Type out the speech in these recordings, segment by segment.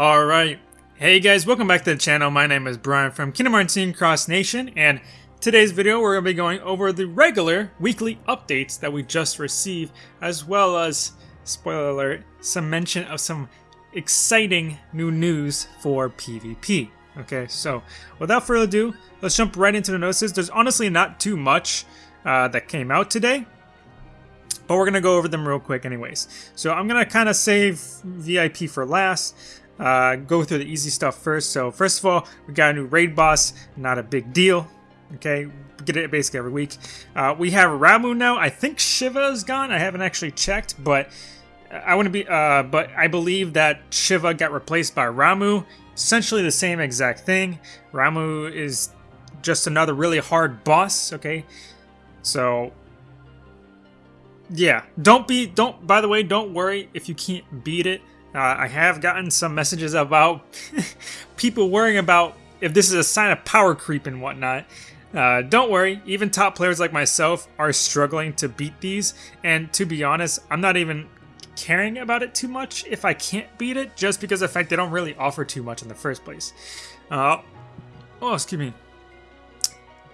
Alright, hey guys, welcome back to the channel. My name is Brian from Kingdom Hearts Cross Nation, and today's video we're going to be going over the regular weekly updates that we just received, as well as, spoiler alert, some mention of some exciting new news for PvP. Okay, so without further ado, let's jump right into the notices. There's honestly not too much uh, that came out today but we're going to go over them real quick anyways. So I'm going to kind of save VIP for last, uh, go through the easy stuff first. So first of all, we got a new raid boss, not a big deal. Okay, get it basically every week. Uh, we have Ramuh now. I think Shiva is gone. I haven't actually checked, but I want to be. Uh, but I believe that Shiva got replaced by Ramuh. Essentially the same exact thing. Ramuh is just another really hard boss. Okay, so yeah, don't be. Don't. By the way, don't worry if you can't beat it. Uh, I have gotten some messages about people worrying about if this is a sign of power creep and whatnot. Uh, don't worry, even top players like myself are struggling to beat these, and to be honest, I'm not even caring about it too much if I can't beat it, just because of the fact they don't really offer too much in the first place. Uh, oh, excuse me.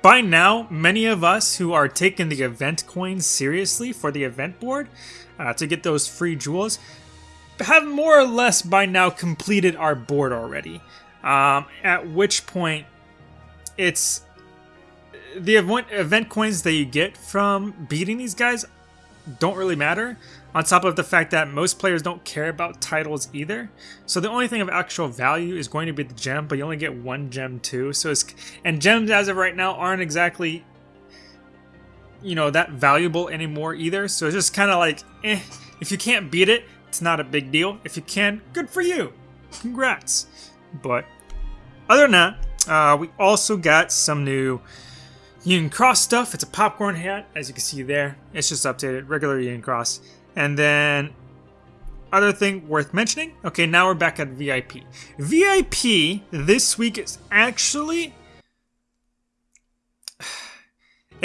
By now, many of us who are taking the event coins seriously for the event board uh, to get those free jewels have more or less by now completed our board already. Um, at which point, it's the event, event coins that you get from beating these guys don't really matter. On top of the fact that most players don't care about titles either. So the only thing of actual value is going to be the gem, but you only get one gem too. So it's and gems as of right now aren't exactly you know that valuable anymore either. So it's just kind of like eh, if you can't beat it, it's not a big deal. If you can, good for you. Congrats. But other than that, uh, we also got some new Union Cross stuff. It's a popcorn hat, as you can see there. It's just updated, regular Union Cross. And then, other thing worth mentioning. Okay, now we're back at VIP. VIP this week is actually.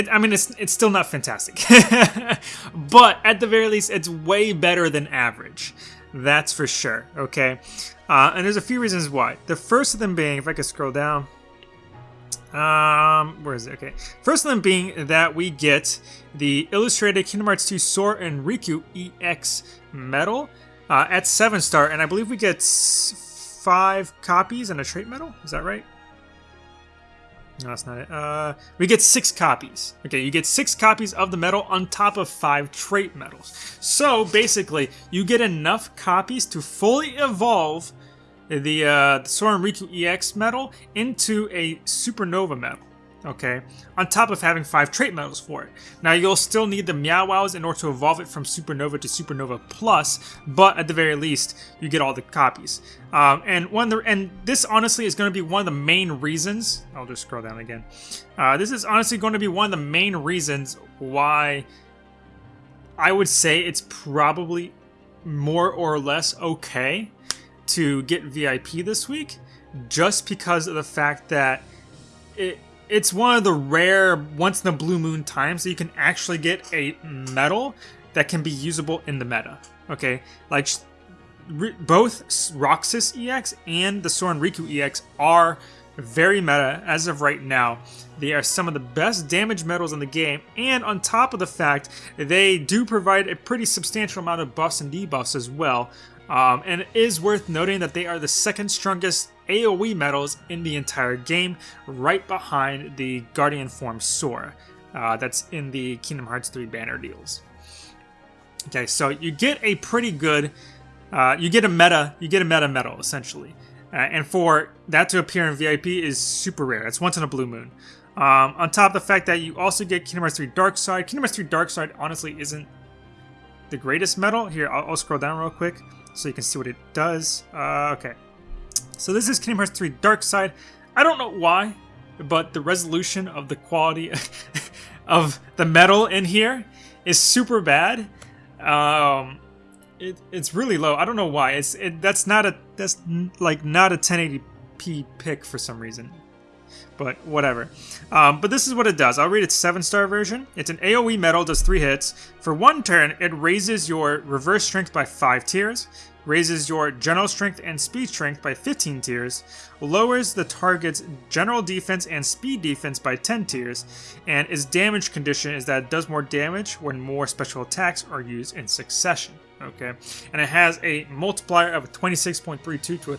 It, I mean, it's it's still not fantastic, but at the very least, it's way better than average. That's for sure. Okay, uh, and there's a few reasons why. The first of them being, if I could scroll down, um, where is it? Okay. First of them being that we get the illustrated Kingdom Hearts 2 Sora and Riku EX medal uh, at 7 star, and I believe we get five copies and a trait medal. Is that right? No, that's not it. Uh, we get six copies. Okay, you get six copies of the medal on top of five trait medals. So basically, you get enough copies to fully evolve the, uh, the Riku EX medal into a Supernova medal. Okay, on top of having five trait medals for it. Now you'll still need the Meow Wows in order to evolve it from Supernova to Supernova Plus, but at the very least, you get all the copies. Um, and one, the, and this honestly is going to be one of the main reasons. I'll just scroll down again. Uh, this is honestly going to be one of the main reasons why I would say it's probably more or less okay to get VIP this week just because of the fact that it it's one of the rare once in a blue moon times that you can actually get a medal that can be usable in the meta. Okay, like both Roxas EX and the Sora and Riku EX are very meta as of right now. They are some of the best damage medals in the game, and on top of the fact, they do provide a pretty substantial amount of buffs and debuffs as well, um, and it is worth noting that they are the second strongest AoE medals in the entire game, right behind the Guardian Form Sora. Uh, that's in the Kingdom Hearts 3 banner deals. Okay, so you get a pretty good, uh, you get a meta, you get a meta medal essentially, uh, and for that to appear in VIP is super rare. It's once in a blue moon. Um, on top of the fact that you also get Kingdom Hearts 3 Dark Side. Kingdom Hearts 3 Dark Side honestly isn't the greatest medal. Here, I'll, I'll scroll down real quick so you can see what it does. Uh, okay. So this is Kingdom Hearts 3 Dark Side. I don't know why, but the resolution of the quality of the medal in here is super bad. Um, it, it's really low. I don't know why. It's it, that's not a that's like not a 1080p pick for some reason but whatever. Um, but this is what it does. I'll read its 7-star version. It's an AoE medal, does 3 hits. For one turn, it raises your reverse strength by 5 tiers. raises your general strength and speed strength by 15 tiers, lowers the target's general defense and speed defense by 10 tiers, and its damage condition is that it does more damage when more special attacks are used in succession. Okay, and it has a multiplier of 26.32 to a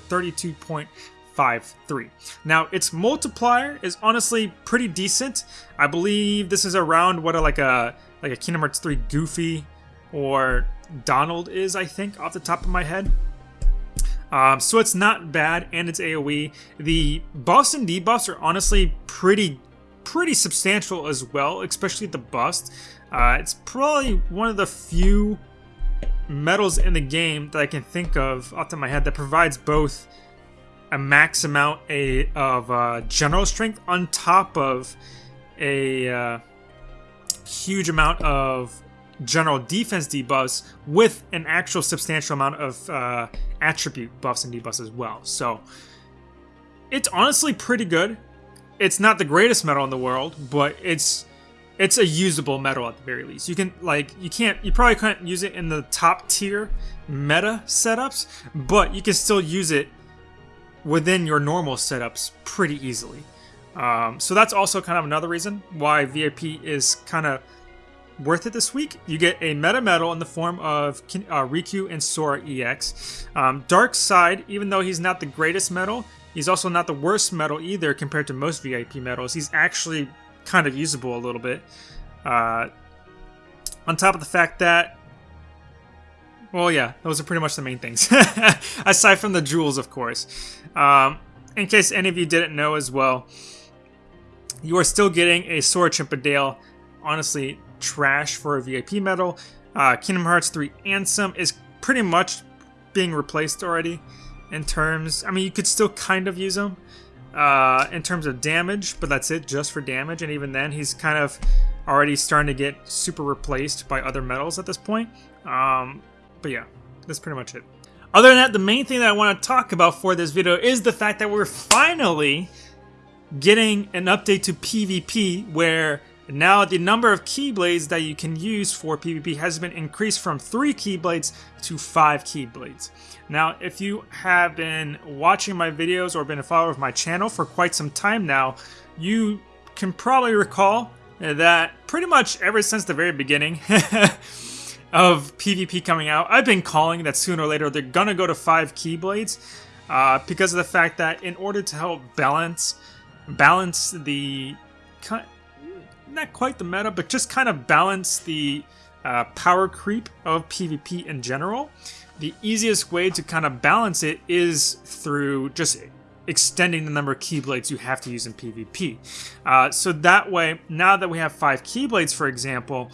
32.53. Now, its multiplier is honestly pretty decent. I believe this is around what a, like a like a Kingdom Hearts 3 Goofy or Donald is, I think, off the top of my head. Um, so it's not bad, and it's AoE. The buffs and debuffs are honestly pretty, pretty substantial as well, especially the bust. Uh, it's probably one of the few medals in the game that I can think of off the top of my head that provides both a max amount a, of uh, general strength on top of a uh, huge amount of general defense debuffs with an actual substantial amount of uh, attribute buffs and debuffs as well. So it's honestly pretty good. It's not the greatest medal in the world, but it's it's a usable medal at the very least. You can like you can't you probably can't use it in the top tier meta setups, but you can still use it within your normal setups pretty easily. Um, so that's also kind of another reason why VIP is kind of worth it this week. You get a meta medal in the form of uh, Riku and Sora EX. Um, Dark Side, even though he's not the greatest medal, he's also not the worst medal either compared to most VIP medals. He's actually kind of usable a little bit. Uh, on top of the fact that, well, yeah, those are pretty much the main things. Aside from the jewels, of course. Um, in case any of you didn't know as well, you are still getting a Sora Chimpendale. Honestly, trash for a VIP medal. Uh, Kingdom Hearts 3 Ansem is pretty much being replaced already in terms. I mean, you could still kind of use him uh, in terms of damage, but that's it, just for damage. And even then, he's kind of already starting to get super replaced by other medals at this point. Um, but yeah, that's pretty much it. Other than that, the main thing that I want to talk about for this video is the fact that we're finally getting an update to PvP where now the number of Keyblades that you can use for PvP has been increased from 3 Keyblades to 5 Keyblades. Now if you have been watching my videos or been a follower of my channel for quite some time now, you can probably recall that pretty much ever since the very beginning of PvP coming out, I've been calling that sooner or later they're gonna go to 5 Keyblades uh, because of the fact that in order to help balance balance the not quite the meta, but just kind of balance the uh, power creep of PvP in general. The easiest way to kind of balance it is through just extending the number of Keyblades you have to use in PvP. Uh, so that way, now that we have five Keyblades, for example,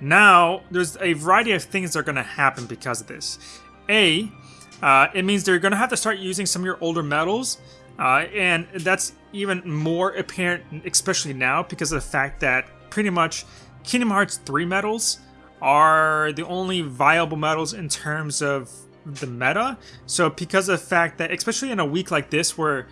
now there's a variety of things that are going to happen because of this. A, uh, it means they're going to have to start using some of your older medals, uh, and that's even more apparent, especially now, because of the fact that pretty much Kingdom Hearts 3 medals are the only viable medals in terms of the meta. So because of the fact that, especially in a week like this where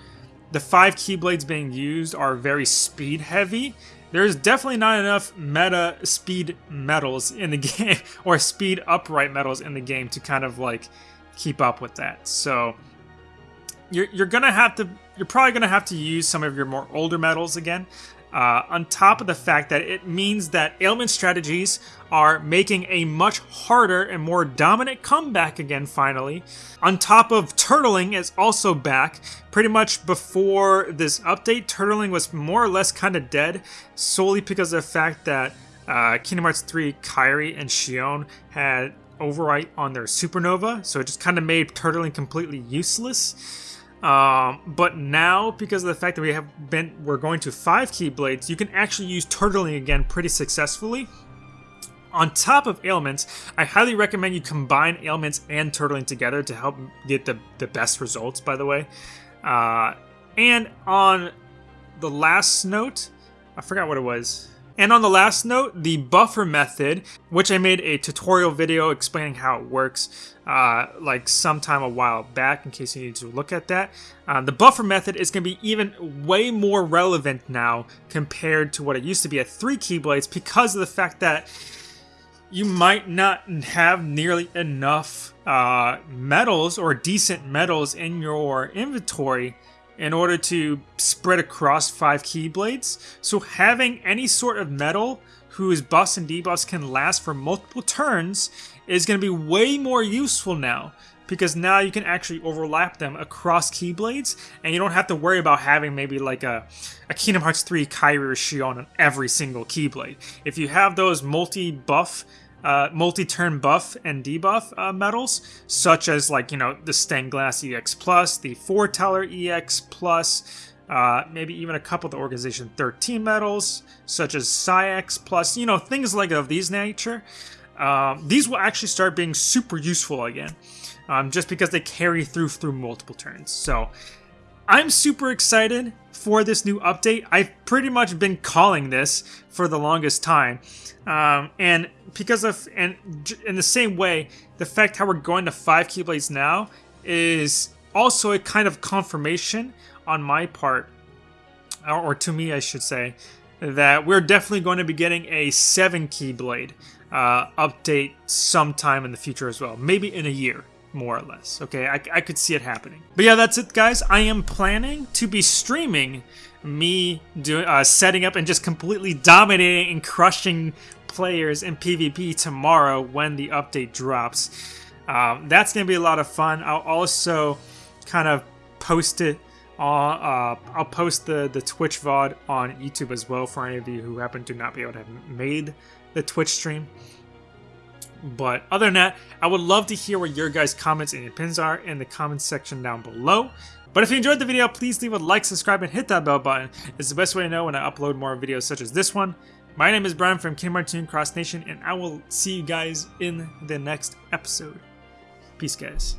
the five Keyblades being used are very speed heavy, there's definitely not enough meta speed medals in the game, or speed upright medals in the game to kind of like keep up with that. So you're, you're gonna have to you're probably gonna have to use some of your more older medals again. Uh, on top of the fact that it means that ailment strategies are making a much harder and more dominant comeback again finally. On top of turtling is also back. Pretty much before this update, turtling was more or less kind of dead, solely because of the fact that uh, Kingdom Hearts 3 Kairi and Xion had overwrite on their supernova, so it just kind of made turtling completely useless. Um, but now, because of the fact that we have been, we're going to five Keyblades, you can actually use turtling again pretty successfully. On top of ailments, I highly recommend you combine ailments and turtling together to help get the, the best results, by the way. Uh, and on the last note, I forgot what it was. And on the last note, the buffer method, which I made a tutorial video explaining how it works, uh, like sometime a while back, in case you need to look at that. Uh, the buffer method is going to be even way more relevant now compared to what it used to be at three Keyblades because of the fact that you might not have nearly enough uh, medals or decent medals in your inventory in order to spread across five Keyblades. So having any sort of medal whose buffs and debuffs can last for multiple turns is going to be way more useful now because now you can actually overlap them across Keyblades, and you don't have to worry about having maybe like a, a Kingdom Hearts 3 Kairi Xion on every single Keyblade. If you have those multi-buff, uh, multi-turn buff and debuff uh, medals, such as like, you know, the Stained Glass EX Plus, the Foreteller EX Plus, uh, maybe even a couple of the Organization 13 medals, such as Saïx Plus, you know, things like of these nature. Um, these will actually start being super useful again um, just because they carry through through multiple turns. So I'm super excited for this new update. I've pretty much been calling this for the longest time. Um, and because of, and in the same way, the fact how we're going to five Keyblades now is also a kind of confirmation on my part, or, or to me, I should say, that we're definitely going to be getting a seven Keyblade uh, update sometime in the future as well. Maybe in a year more or less. Okay, I, I could see it happening. But yeah, that's it, guys. I am planning to be streaming me doing uh, setting up and just completely dominating and crushing players in PvP tomorrow when the update drops. Um, that's gonna be a lot of fun. I'll also kind of post it. Uh, I'll post the the Twitch VOD on YouTube as well for any of you who happen to not be able to have made the Twitch stream. But other than that, I would love to hear what your guys' comments and opinions are in the comments section down below. But if you enjoyed the video, please leave a like, subscribe, and hit that bell button. It's the best way to know when I upload more videos such as this one. My name is Brian from Kingdom Hearts Cross Nation, and I will see you guys in the next episode. Peace, guys.